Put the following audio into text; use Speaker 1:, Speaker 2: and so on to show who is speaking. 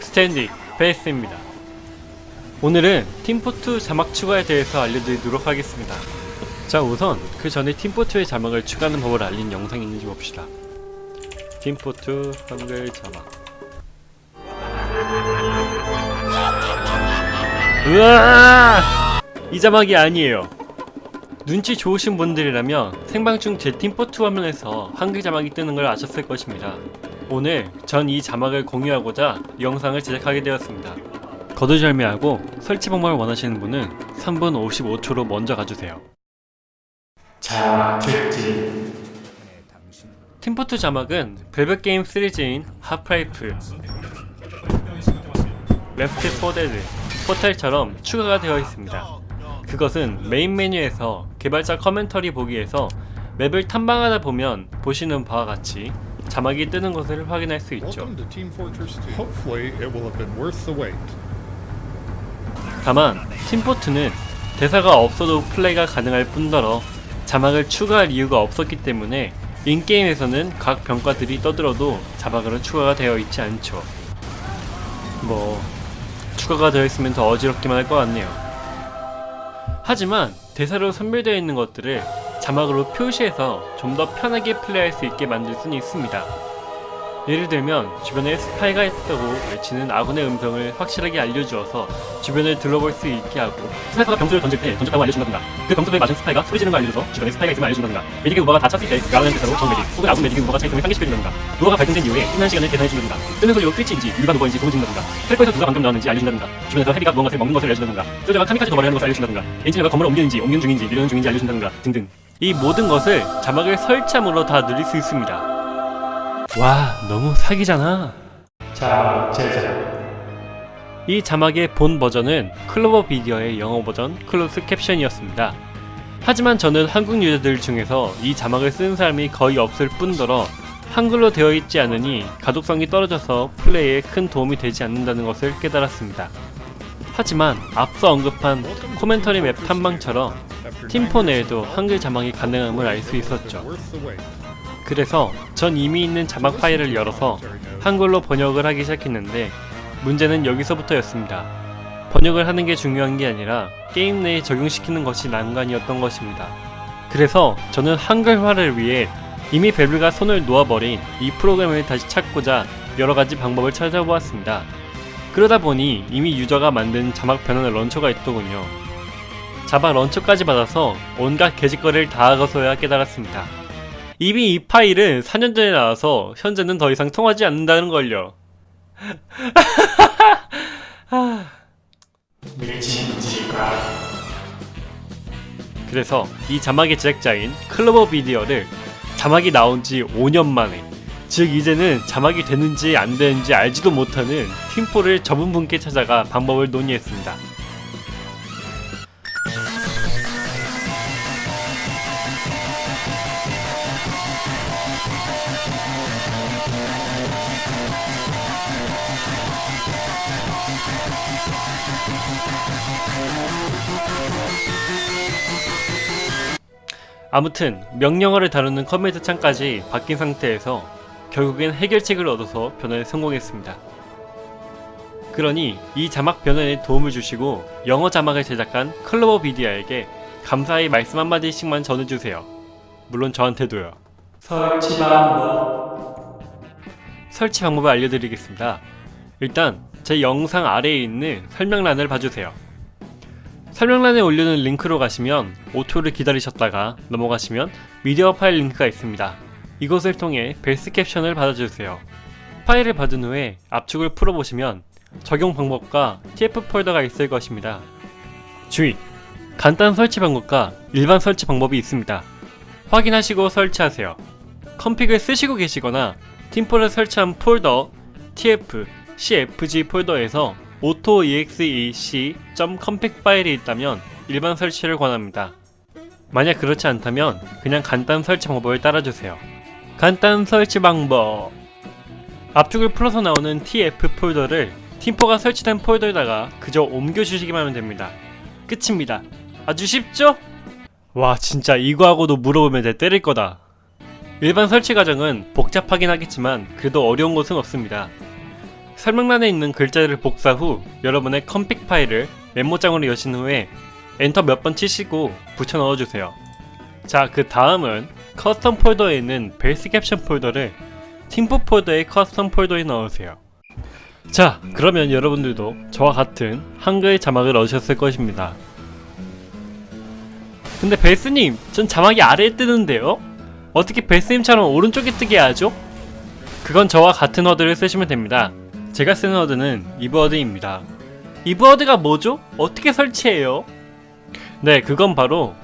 Speaker 1: 스탠딩 베이스입니다. 오늘은 팀포2 자막 추가에 대해서 알려드리도록 하겠습니다. 자 우선 그 전에 팀포2의 자막을 추가하는 법을 알린 영상이 있는지 봅시다. 팀포2 한글 자막 으아! 이 자막이 아니에요. 눈치 좋으신 분들이라면 생방 중 제 팀포2 화면에서 한글 자막이 뜨는 걸 아셨을 것입니다. 오늘 전 이 자막을 공유하고자 이 영상을 제작하게 되었습니다. 거두절미하고 설치 방법을 원하시는 분은 3분 55초로 먼저 가주세요. 자막 특징 팀포2 자막은 밸브 게임 시리즈인 하프라이프, Left 4 Dead, 포탈처럼 추가가 되어 있습니다. 그것은 메인 메뉴에서 개발자 commentary 보기에서 맵을 탐방하다 보면 보시는 바와 같이 자막이 뜨는 것을 확인할 수 있죠.
Speaker 2: Welcome to Team Fortress 2. Hopefully, it will have been worth the wait.
Speaker 1: 다만 팀포트는 대사가 없어도 플레이가 가능할 뿐더러 자막을 추가할 이유가 없었기 때문에 인게임에서는 각 병과들이 떠들어도 자막으로 추가가 되어 있지 않죠. 뭐 추가가 되어 있으면 더 어지럽기만 할 것 같네요. 하지만 대사로 선별되어 있는 것들을 자막으로 표시해서 좀 더 편하게 플레이할 수 있게 만들 수는 있습니다. 예를 들면 주변에 스파이가 있다고 외치는 아군의 음성을 확실하게 알려주어서 주변을 둘러볼 수 있게 하고 스나이퍼가 병수를 던질 때 던졌다고 알려준다든가 그 병수에 맞은 스파이가 소리 지르는 걸 알려줘서 주변에 스파이가 있으면 알려준다든가 메딕의 우바가 다 찼을 때 라운드 대사로 정 메딕 혹은 아군 메딕의 우바가 차있으면 상기시켜준다든가 우바가 발동된 이후에 끝난 시간을 계산해준다든가 뜨는 소리로 트위치인지 일반 우바인지 소문진다든가 텔포에서 누가 방금 나왔는지 알려준다든가 주변에서 헤비가 무언가를 먹는 것을 알려준다든가 솔저가 카미카제 도발을 하는 것을 알려준다든가 엔지니어가 건물을 옮기는지 옮기는 중인지 밀려는 중인지 알려준다든가 등등 이 모든 것을 자막을 설치함으로 다 누릴 수 있습니다. 와 너무 사기잖아. 자막 제작 이 자막의 본 버전은 클로버 비디오의 영어 버전 closed caption이었습니다. 하지만 저는 한국 유저들 중에서 이 자막을 쓰는 사람이 거의 없을 뿐더러 한글로 되어 있지 않으니 가독성이 떨어져서 플레이에 큰 도움이 되지 않는다는 것을 깨달았습니다. 하지만 앞서 언급한 코멘터리 맵 탐방처럼 팀포 내에도 한글 자막이 가능함을 알 수 있었죠. 그래서 전 이미 있는 자막 파일을 열어서 한글로 번역을 하기 시작했는데 문제는 여기서부터였습니다. 번역을 하는 게 중요한 게 아니라 게임 내에 적용시키는 것이 난관이었던 것입니다. 그래서 저는 한글화를 위해 이미 벨브가 손을 놓아버린 이 프로그램을 다시 찾고자 여러 가지 방법을 찾아보았습니다. 그러다 보니 이미 유저가 만든 자막 변환 런처가 있더군요. 자막 런처까지 받아서 온갖 개짓거리를 다 하고서야 깨달았습니다. 이미 이 파일은 4년 전에 나와서 현재는 더 이상 통하지 않는다는 걸요. 그래서 이 자막의 제작자인 클로버 비디오를 자막이 나온 지 5년 만에 즉 이제는 자막이 되는지 안 되는지 알지도 못하는 팀포를 전문분께 찾아가 방법을 논의했습니다. 아무튼 명령어를 다루는 command 창까지 바뀐 상태에서 결국엔 해결책을 얻어서 변환에 성공했습니다. 그러니 이 자막 변환에 도움을 주시고 영어 자막을 제작한 클로버 비디아에게 감사의 말씀 한마디씩만 전해주세요. 물론 저한테도요. 설치 방법 설치 방법을 알려드리겠습니다. 일단 제 영상 아래에 있는 설명란을 봐주세요. 설명란에 올려놓은 링크로 가시면 5초를 기다리셨다가 넘어가시면 미디어 파일 링크가 있습니다. 이것을 통해 base caption을 받아주세요. 파일을 받은 후에 압축을 풀어보시면 적용 방법과 TF 폴더가 있을 것입니다. 주의! 간단 설치 방법과 일반 설치 방법이 있습니다. 확인하시고 설치하세요. config를 쓰시고 계시거나 팀포를 설치한 폴더 tf cfg 폴더에서 autoexec.config 파일이 있다면 일반 설치를 권합니다. 만약 그렇지 않다면 그냥 간단 설치 방법을 따라주세요. 간단 설치 방법 압축을 풀어서 나오는 tf 폴더를 팀포가 설치된 폴더에다가 그저 옮겨주시기만 하면 됩니다. 끝입니다. 아주 쉽죠? 와 진짜 이거 하고도 물어보면 내 때릴 거다. 일반 설치 과정은 복잡하긴 하겠지만 그래도 어려운 것은 없습니다. 설명란에 있는 글자를 복사 후 여러분의 config 파일을 메모장으로 여신 후에 엔터 몇 번 치시고 붙여 넣어주세요. 자, 그 다음은 custom 폴더에 있는 base caption 폴더를 팀포 폴더의 custom 폴더에 넣으세요. 자, 그러면 여러분들도 저와 같은 한글 자막을 얻으셨을 것입니다. 근데 베이스님, 전 자막이 아래에 뜨는데요? 어떻게 베이스님처럼 오른쪽에 뜨게 하죠? 그건 저와 같은 워드를 쓰시면 됩니다. 제가 쓰는 워드는 이브워드입니다. 이브워드가 뭐죠? 어떻게 설치해요? 네, 그건 바로